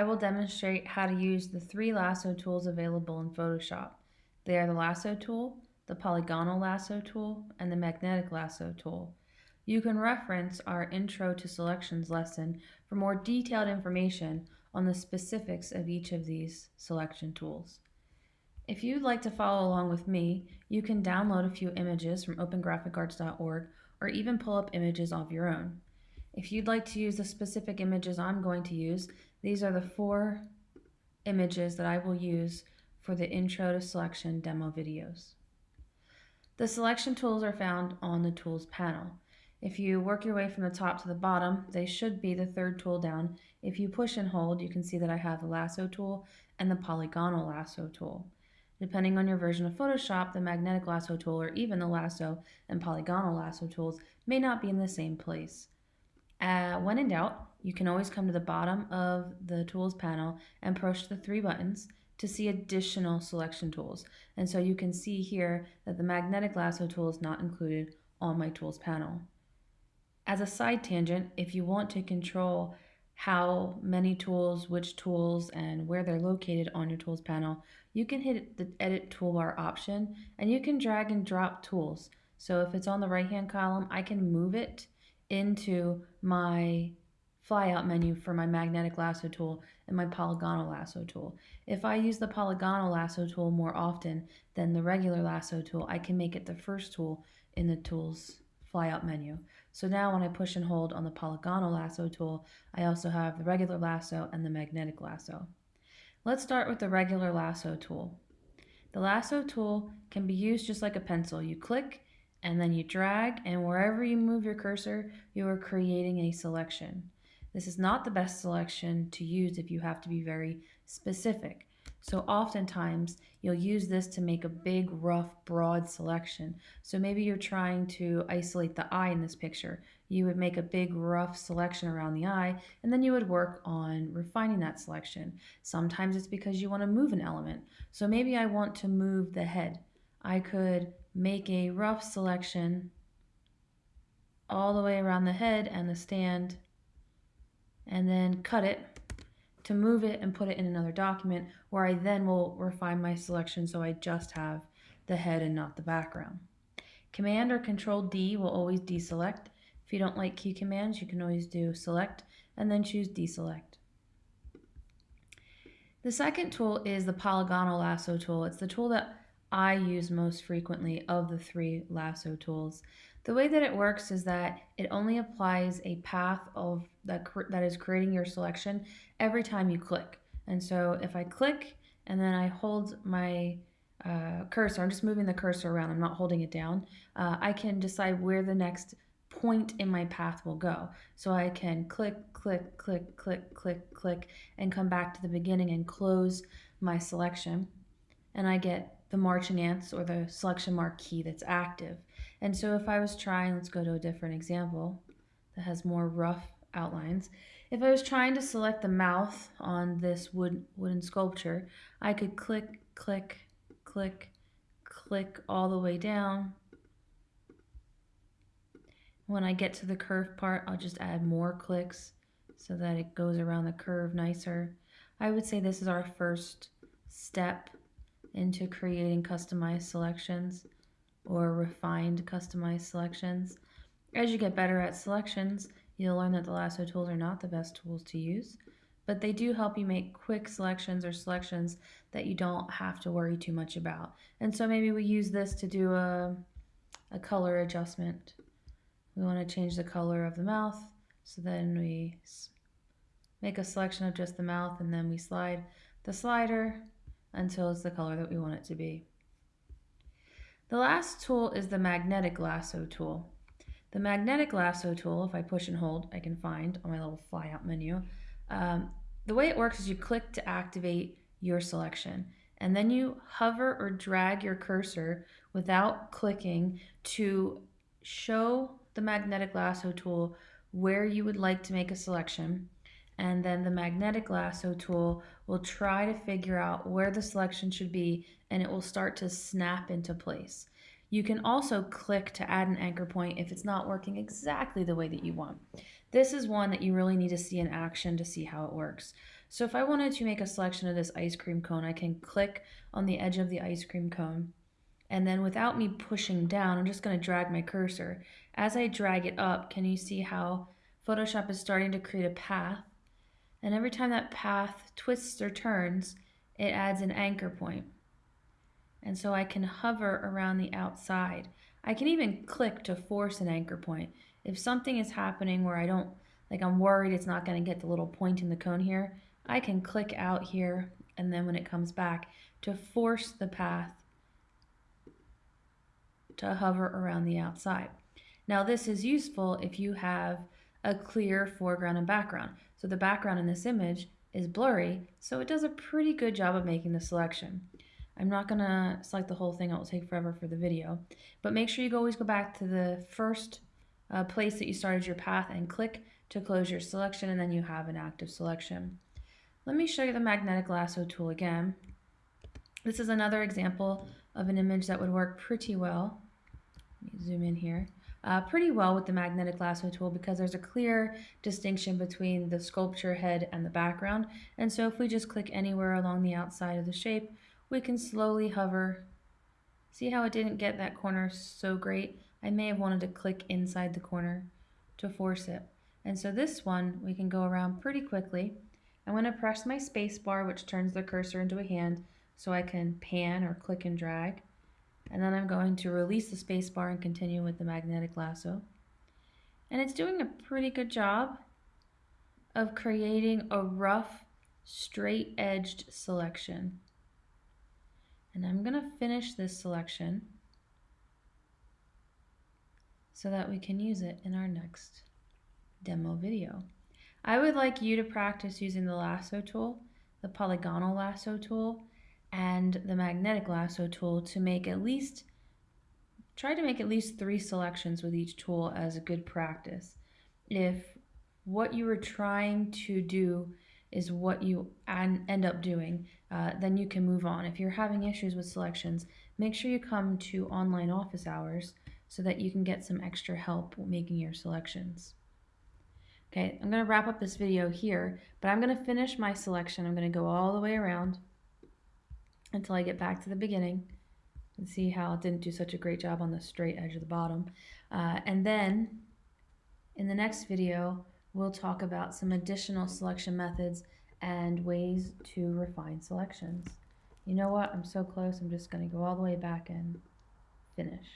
I will demonstrate how to use the three lasso tools available in Photoshop. They are the lasso tool, the polygonal lasso tool, and the magnetic lasso tool. You can reference our Intro to Selections lesson for more detailed information on the specifics of each of these selection tools. If you'd like to follow along with me, you can download a few images from opengraphicarts.org or even pull up images of your own. If you'd like to use the specific images I'm going to use, these are the four images that I will use for the Intro to Selection demo videos. The selection tools are found on the Tools panel. If you work your way from the top to the bottom, they should be the third tool down. If you push and hold, you can see that I have the lasso tool and the polygonal lasso tool. Depending on your version of Photoshop, the magnetic lasso tool or even the lasso and polygonal lasso tools may not be in the same place. Uh, when in doubt, you can always come to the bottom of the tools panel and push the three buttons to see additional selection tools. And so you can see here that the magnetic lasso tool is not included on my tools panel. As a side tangent, if you want to control how many tools, which tools, and where they're located on your tools panel, you can hit the edit toolbar option and you can drag and drop tools. So if it's on the right hand column, I can move it into my flyout menu for my magnetic lasso tool and my polygonal lasso tool. If I use the polygonal lasso tool more often than the regular lasso tool, I can make it the first tool in the tools flyout menu. So now when I push and hold on the polygonal lasso tool, I also have the regular lasso and the magnetic lasso. Let's start with the regular lasso tool. The lasso tool can be used just like a pencil. You click and then you drag and wherever you move your cursor, you are creating a selection. This is not the best selection to use if you have to be very specific. So oftentimes you'll use this to make a big, rough, broad selection. So maybe you're trying to isolate the eye in this picture. You would make a big, rough selection around the eye, and then you would work on refining that selection. Sometimes it's because you want to move an element. So maybe I want to move the head. I could make a rough selection all the way around the head and the stand and then cut it to move it and put it in another document where I then will refine my selection so I just have the head and not the background. Command or Control D will always deselect. If you don't like key commands, you can always do select and then choose deselect. The second tool is the polygonal lasso tool. It's the tool that I use most frequently of the three lasso tools. The way that it works is that it only applies a path of that, that is creating your selection every time you click. And so if I click and then I hold my uh, cursor, I'm just moving the cursor around, I'm not holding it down, uh, I can decide where the next point in my path will go. So I can click, click, click, click, click, click, and come back to the beginning and close my selection. And I get the marching ants or the selection marquee that's active. And so if I was trying, let's go to a different example that has more rough outlines. If I was trying to select the mouth on this wood, wooden sculpture, I could click, click, click, click all the way down. When I get to the curve part, I'll just add more clicks so that it goes around the curve nicer. I would say this is our first step into creating customized selections or refined customized selections. As you get better at selections, you'll learn that the lasso tools are not the best tools to use, but they do help you make quick selections or selections that you don't have to worry too much about. And so maybe we use this to do a, a color adjustment. We want to change the color of the mouth, so then we make a selection of just the mouth and then we slide the slider until it's the color that we want it to be. The last tool is the magnetic lasso tool. The magnetic lasso tool, if I push and hold, I can find on my little flyout menu. Um, the way it works is you click to activate your selection and then you hover or drag your cursor without clicking to show the magnetic lasso tool where you would like to make a selection and then the magnetic lasso tool will try to figure out where the selection should be and it will start to snap into place. You can also click to add an anchor point if it's not working exactly the way that you want. This is one that you really need to see in action to see how it works. So if I wanted to make a selection of this ice cream cone, I can click on the edge of the ice cream cone. And then without me pushing down, I'm just going to drag my cursor. As I drag it up, can you see how Photoshop is starting to create a path? And every time that path twists or turns, it adds an anchor point. And so I can hover around the outside. I can even click to force an anchor point. If something is happening where I don't, like I'm worried it's not going to get the little point in the cone here, I can click out here and then when it comes back to force the path to hover around the outside. Now this is useful if you have a clear foreground and background. So the background in this image is blurry, so it does a pretty good job of making the selection. I'm not going to select the whole thing, it will take forever for the video, but make sure you always go back to the first uh, place that you started your path and click to close your selection and then you have an active selection. Let me show you the magnetic lasso tool again. This is another example of an image that would work pretty well let me zoom in here, uh, pretty well with the magnetic lasso tool because there's a clear distinction between the sculpture head and the background. And so if we just click anywhere along the outside of the shape, we can slowly hover. See how it didn't get that corner so great? I may have wanted to click inside the corner to force it. And so this one, we can go around pretty quickly. I'm going to press my space bar, which turns the cursor into a hand, so I can pan or click and drag and then I'm going to release the spacebar and continue with the magnetic lasso. And it's doing a pretty good job of creating a rough, straight-edged selection. And I'm going to finish this selection so that we can use it in our next demo video. I would like you to practice using the lasso tool, the polygonal lasso tool, and the magnetic lasso tool to make at least, try to make at least three selections with each tool as a good practice. If what you were trying to do is what you end up doing, uh, then you can move on. If you're having issues with selections, make sure you come to online office hours so that you can get some extra help making your selections. Okay, I'm going to wrap up this video here, but I'm going to finish my selection. I'm going to go all the way around until I get back to the beginning and see how it didn't do such a great job on the straight edge of the bottom. Uh, and then in the next video, we'll talk about some additional selection methods and ways to refine selections. You know what? I'm so close. I'm just going to go all the way back and finish.